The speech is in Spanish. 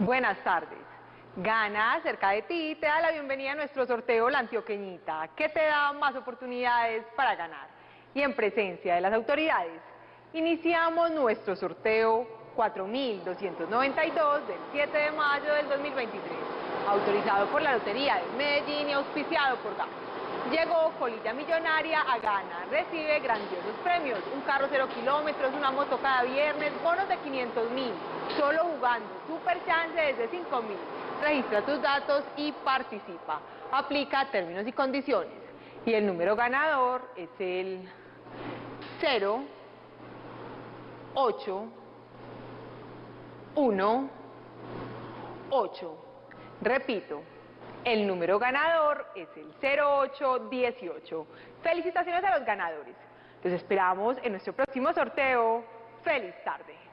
Buenas tardes. Gana cerca de ti te da la bienvenida a nuestro sorteo La Antioqueñita, que te da más oportunidades para ganar. Y en presencia de las autoridades, iniciamos nuestro sorteo 4292 del 7 de mayo del 2023, autorizado por la Lotería de Medellín y auspiciado por GAN. Llegó Colilla Millonaria a Gana, recibe grandiosos premios, un carro cero kilómetros, una moto cada viernes, bonos de 500 mil, solo jugando, super chance desde 5 mil. Registra tus datos y participa. Aplica términos y condiciones. Y el número ganador es el 0, 8, 1, 8. Repito, el número ganador es el 0818. Felicitaciones a los ganadores. Los esperamos en nuestro próximo sorteo. ¡Feliz tarde!